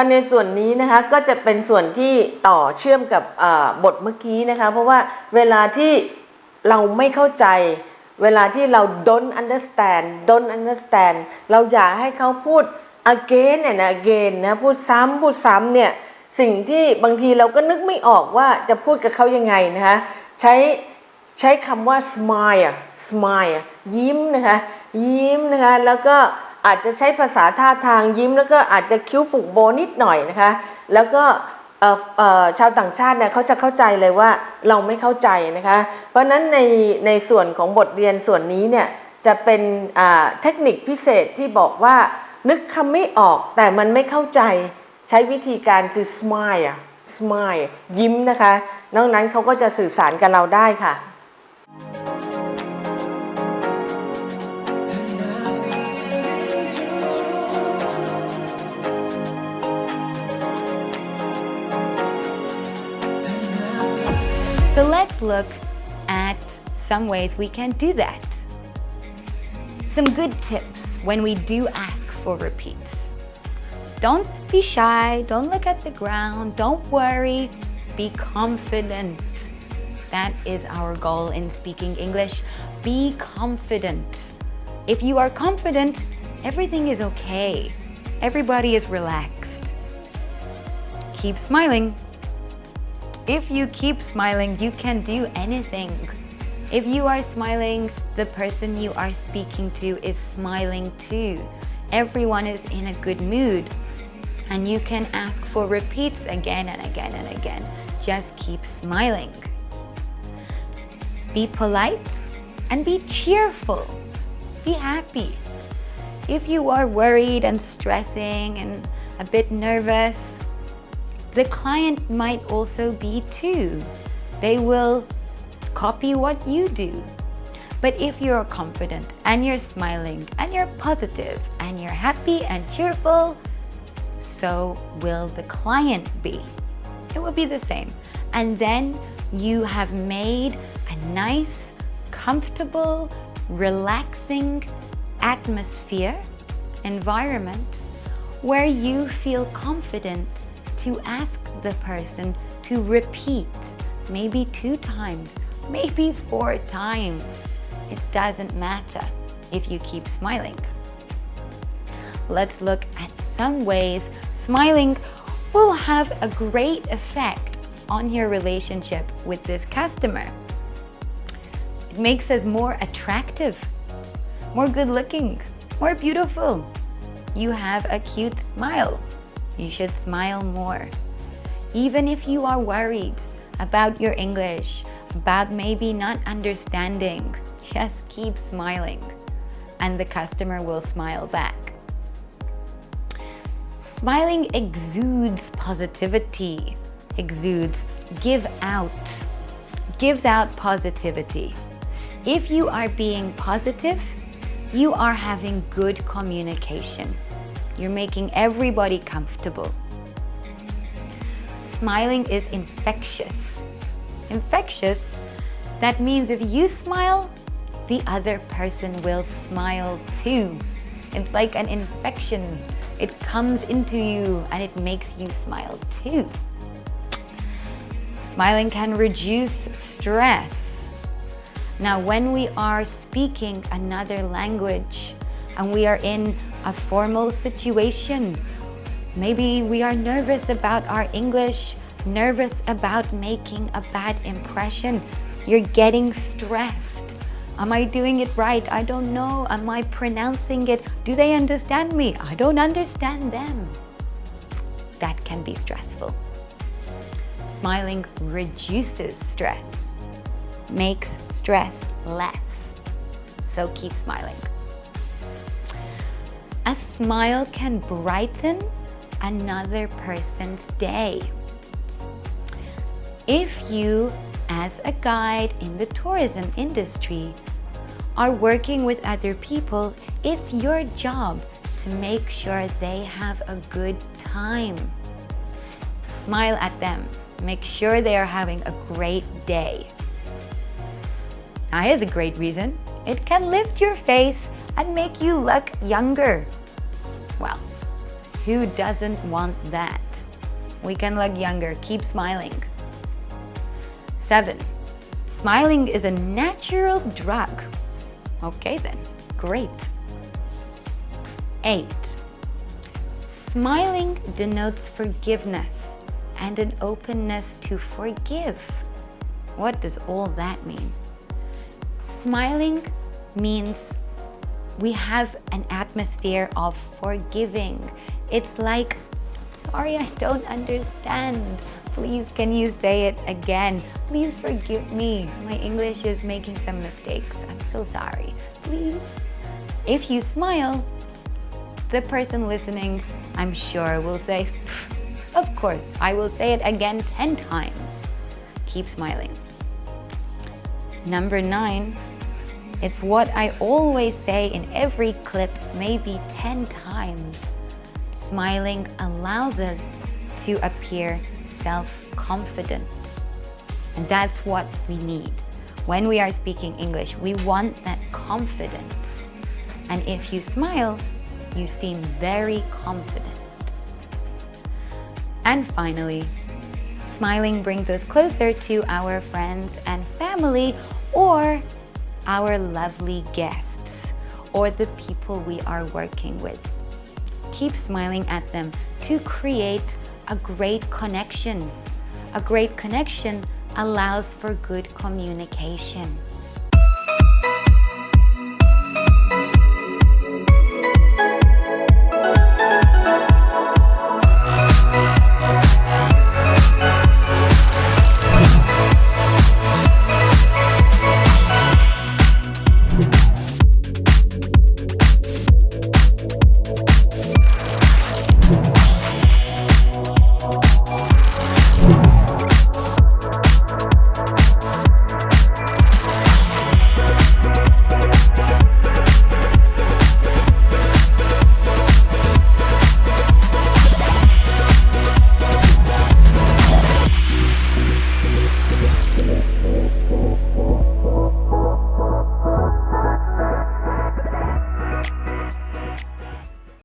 ถ้าในส่วนนี้นะคะก็จะเป็นส่วนที่ต่อเชื่อมกับบทเมื่อกี้นะคะเพราะว่าเวลาที่เราไม่เข้าใจ เวลาที่เรา don't understand don't understand เราอยากให้เขาพูด again and again นะพูดซ้ำพูดซ้ำเนี่ยสิ่งที่บางทีเราก็นึกไม่ออกว่าจะพูดกับเขายังไงนะคะใช้ใช้คำว่า smile smile ยิ้มนะคะยิ้มนะคะแล้วก็ อาจจะใช้ภาษาท่าทางยิ้ม แล้วก็อาจจะคิ้วผูกโบนิดหน่อยนะคะ แล้วก็ชาวต่างชาติเนี่ยเขาจะเข้าใจเลยว่าเราไม่เข้าใจนะคะ เพราะฉะนั้นในในส่วนของบทเรียนส่วนนี้เนี่ยจะเป็นเทคนิคพิเศษที่บอกว่านึกคำไม่ออกแต่มันไม่เข้าใจใช้วิธีการคือ smile อะ smile ยิ้มนะคะ นอกนั้นเขาก็จะสื่อสารกับเราได้ค่ะ So let's look at some ways we can do that. Some good tips when we do ask for repeats. Don't be shy, don't look at the ground, don't worry, be confident. That is our goal in speaking English. Be confident. If you are confident, everything is okay. Everybody is relaxed. Keep smiling. If you keep smiling, you can do anything. If you are smiling, the person you are speaking to is smiling too. Everyone is in a good mood. And you can ask for repeats again and again and again. Just keep smiling. Be polite and be cheerful. Be happy. If you are worried and stressing and a bit nervous, the client might also be too. They will copy what you do. But if you're confident and you're smiling and you're positive and you're happy and cheerful, so will the client be. It will be the same. And then you have made a nice, comfortable, relaxing atmosphere, environment where you feel confident to ask the person to repeat maybe two times, maybe four times. It doesn't matter if you keep smiling. Let's look at some ways smiling will have a great effect on your relationship with this customer. It makes us more attractive, more good looking, more beautiful. You have a cute smile. You should smile more. Even if you are worried about your English, about maybe not understanding, just keep smiling and the customer will smile back. Smiling exudes positivity, exudes, give out, gives out positivity. If you are being positive, you are having good communication. You're making everybody comfortable. Smiling is infectious. Infectious, that means if you smile, the other person will smile too. It's like an infection. It comes into you and it makes you smile too. Smiling can reduce stress. Now, when we are speaking another language and we are in a formal situation, maybe we are nervous about our English, nervous about making a bad impression, you're getting stressed. Am I doing it right? I don't know. Am I pronouncing it? Do they understand me? I don't understand them. That can be stressful. Smiling reduces stress, makes stress less. So keep smiling. A smile can brighten another person's day. If you, as a guide in the tourism industry, are working with other people, it's your job to make sure they have a good time. Smile at them. Make sure they are having a great day. Now here's a great reason. It can lift your face and make you look younger. Well, Who doesn't want that? We can look younger. Keep smiling. Seven, smiling is a natural drug. Okay then, great. Eight, smiling denotes forgiveness and an openness to forgive. What does all that mean? Smiling means we have an atmosphere of forgiving. It's like, sorry, I don't understand. Please, can you say it again? Please forgive me. My English is making some mistakes. I'm so sorry. Please. If you smile, the person listening, I'm sure, will say, of course, I will say it again 10 times. Keep smiling. Number nine, it's what I always say in every clip, maybe 10 times. Smiling allows us to appear self-confident. And that's what we need. When we are speaking English, we want that confidence. And if you smile, you seem very confident. And finally, smiling brings us closer to our friends and family or our lovely guests or the people we are working with. Keep smiling at them to create a great connection. A great connection allows for good communication.